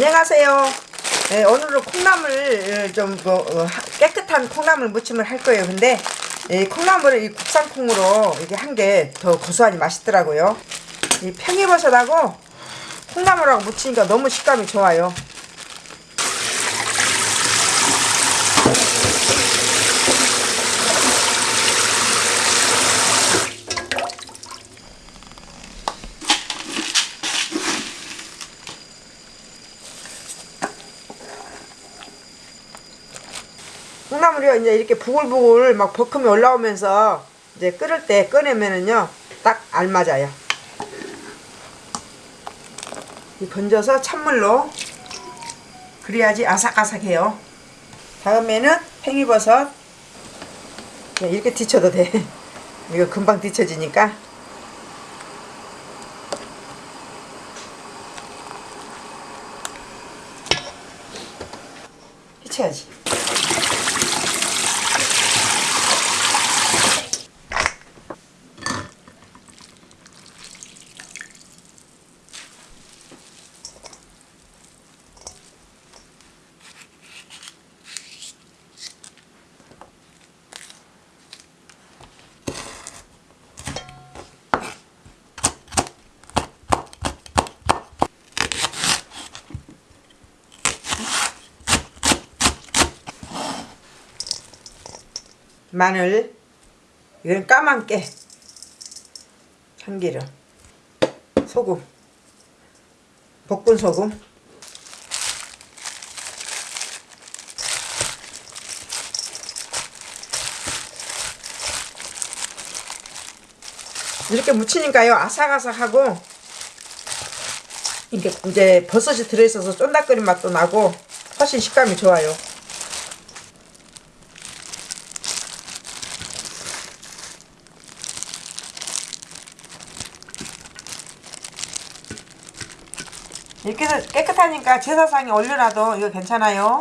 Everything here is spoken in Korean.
안녕하세요. 네, 오늘은 콩나물 좀 뭐, 어, 하- 깨끗한 콩나물 무침을 할 거예요. 근데 이 콩나물을 이 국산 콩으로 이게 한 게 더 고소하니 맛있더라고요. 이 팽이버섯하고 콩나물하고 무치니까 너무 식감이 좋아요. 콩나물이요 이제 이렇게 부글부글 막 버큼이 올라오면서 이제 끓을 때 꺼내면은요 딱 알맞아요. 이 건져서 찬물로 그래야지 아삭아삭해요. 다음에는 팽이버섯 그냥 이렇게 뒤쳐도 돼. 이거 금방 뒤쳐지니까 뒤쳐야지. 마늘 이건 까만 깨 참기름 소금 볶은 소금. 이렇게 무치니까요 아삭아삭하고 이게 이제 버섯이 들어있어서 쫀득거린 맛도 나고 훨씬 식감이 좋아요 이렇게 해서 깨끗하니까 제사상에 올려놔도 이거 괜찮아요.